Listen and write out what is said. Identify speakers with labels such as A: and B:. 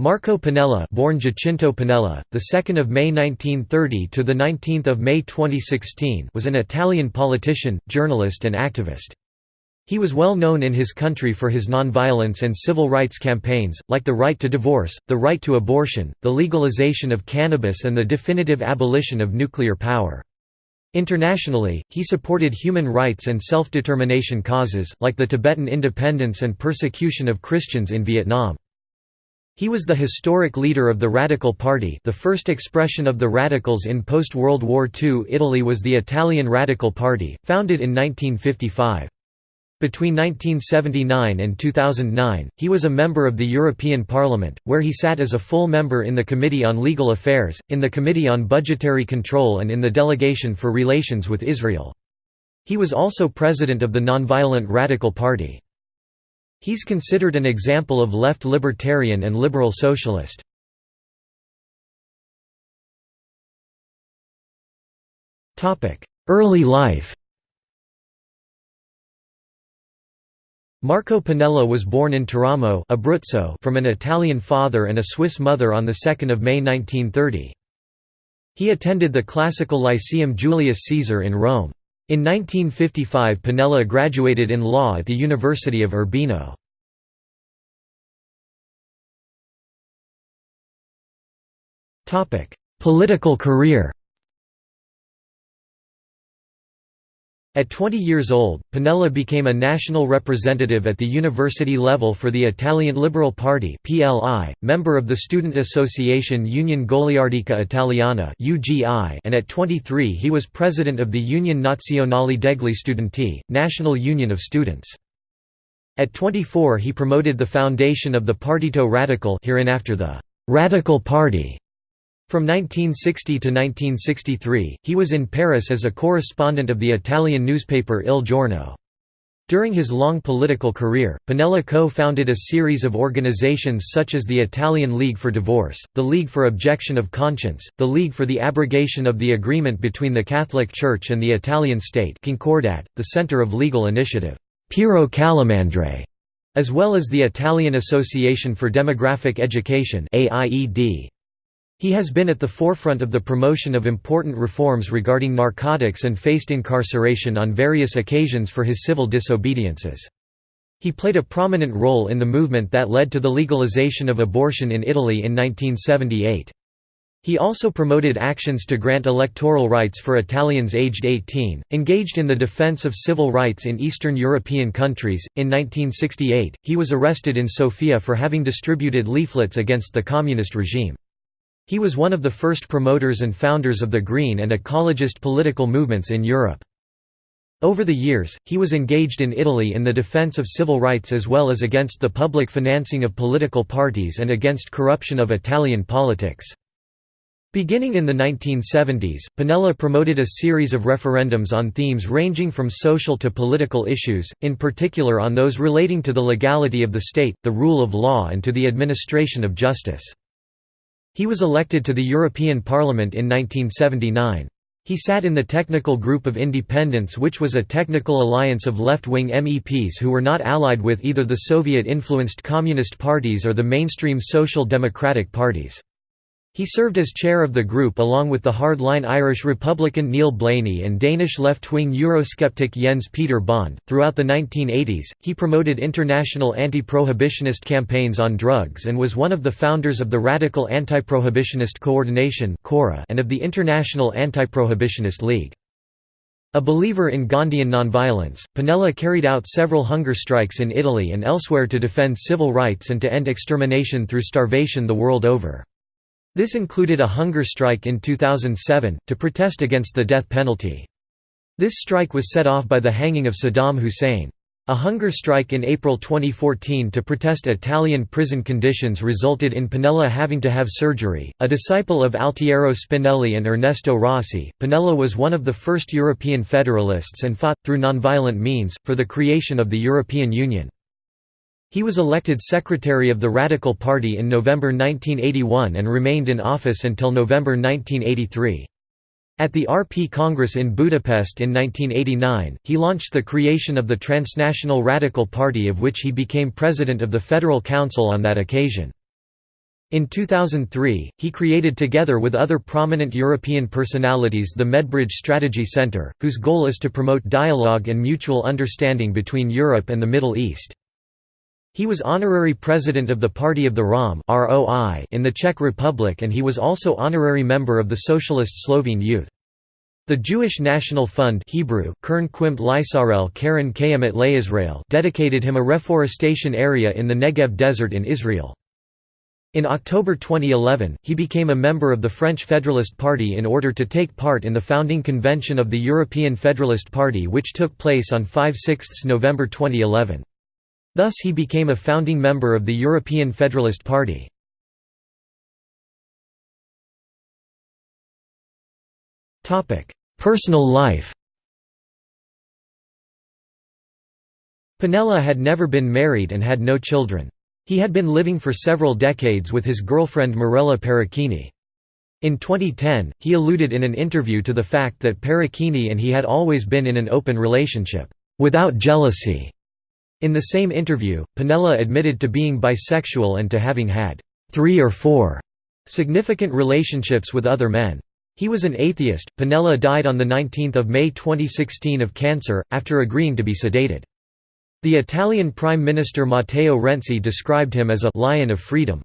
A: Marco Pannella, born Giacinto Pannella, the 2nd of May 1930 to the 19th of May 2016, was an Italian politician, journalist and activist. He was well known in his country for his nonviolence and civil rights campaigns, like the right to divorce, the right to abortion, the legalization of cannabis and the definitive abolition of nuclear power. Internationally, he supported human rights and self-determination causes, like the Tibetan independence and persecution of Christians in Vietnam. He was the historic leader of the Radical Party the first expression of the Radicals in post-World War II Italy was the Italian Radical Party, founded in 1955. Between 1979 and 2009, he was a member of the European Parliament, where he sat as a full member in the Committee on Legal Affairs, in the Committee on Budgetary Control and in the Delegation for Relations with Israel. He was also president of the Nonviolent Radical Party. He's considered an example of left libertarian and liberal socialist. Early life Marco Pannella was born in Teramo Abruzzo from an Italian father and a Swiss mother on 2 May 1930. He attended the classical Lyceum Julius Caesar in Rome. In 1955 Pannella graduated in law at the University of Urbino. Political career At 20 years old, Pannella became a national representative at the university level for the Italian Liberal Party (PLI), member of the student association Union Goliardica Italiana (UGI), and at 23 he was president of the Union Nazionale degli Studenti, National Union of Students. At 24 he promoted the foundation of the Partito Radical hereinafter the Radical Party from 1960 to 1963, he was in Paris as a correspondent of the Italian newspaper Il Giorno. During his long political career, Pannella co-founded a series of organizations such as the Italian League for Divorce, the League for Objection of Conscience, the League for the Abrogation of the Agreement between the Catholic Church and the Italian State Concordat, the Center of Legal Initiative Piero Calamandrei, as well as the Italian Association for Demographic Education AIED. He has been at the forefront of the promotion of important reforms regarding narcotics and faced incarceration on various occasions for his civil disobediences. He played a prominent role in the movement that led to the legalization of abortion in Italy in 1978. He also promoted actions to grant electoral rights for Italians aged 18, engaged in the defense of civil rights in Eastern European countries. In 1968, he was arrested in Sofia for having distributed leaflets against the communist regime. He was one of the first promoters and founders of the Green and ecologist political movements in Europe. Over the years, he was engaged in Italy in the defense of civil rights as well as against the public financing of political parties and against corruption of Italian politics. Beginning in the 1970s, Pannella promoted a series of referendums on themes ranging from social to political issues, in particular on those relating to the legality of the state, the rule of law and to the administration of justice. He was elected to the European Parliament in 1979. He sat in the Technical Group of Independents which was a technical alliance of left-wing MEPs who were not allied with either the Soviet-influenced communist parties or the mainstream social democratic parties. He served as chair of the group along with the hardline Irish Republican Neil Blaney and Danish left-wing Eurosceptic Jens Peter Bonde. Throughout the 1980s, he promoted international anti-prohibitionist campaigns on drugs and was one of the founders of the Radical Anti-Prohibitionist Coordination and of the International Anti-Prohibitionist League. A believer in Gandhian nonviolence, Pannella carried out several hunger strikes in Italy and elsewhere to defend civil rights and to end extermination through starvation the world over. This included a hunger strike in 2007, to protest against the death penalty. This strike was set off by the hanging of Saddam Hussein. A hunger strike in April 2014 to protest Italian prison conditions resulted in Pannella having to have surgery. A disciple of Altiero Spinelli and Ernesto Rossi, Pannella was one of the first European federalists and fought, through nonviolent means, for the creation of the European Union. He was elected secretary of the Radical Party in November 1981 and remained in office until November 1983. At the RP Congress in Budapest in 1989, he launched the creation of the Transnational Radical Party of which he became president of the Federal Council on that occasion. In 2003, he created together with other prominent European personalities the Medbridge Strategy Center, whose goal is to promote dialogue and mutual understanding between Europe and the Middle East. He was honorary president of the Party of the Rom in the Czech Republic and he was also honorary member of the Socialist Slovene Youth. The Jewish National Fund Hebrew, Kern Quimt Karen dedicated him a reforestation area in the Negev Desert in Israel. In October 2011, he became a member of the French Federalist Party in order to take part in the founding convention of the European Federalist Party which took place on 5–6 November 2011. Thus he became a founding member of the European Federalist Party. Personal life Pannella had never been married and had no children. He had been living for several decades with his girlfriend Mirella Paracchini. In 2010, he alluded in an interview to the fact that Paracchini and he had always been in an open relationship, without jealousy. In the same interview, Pannella admitted to being bisexual and to having had three or four significant relationships with other men. He was an atheist. Pannella died on 19 May 2016 of cancer, after agreeing to be sedated. The Italian Prime Minister Matteo Renzi described him as a «lion of freedom».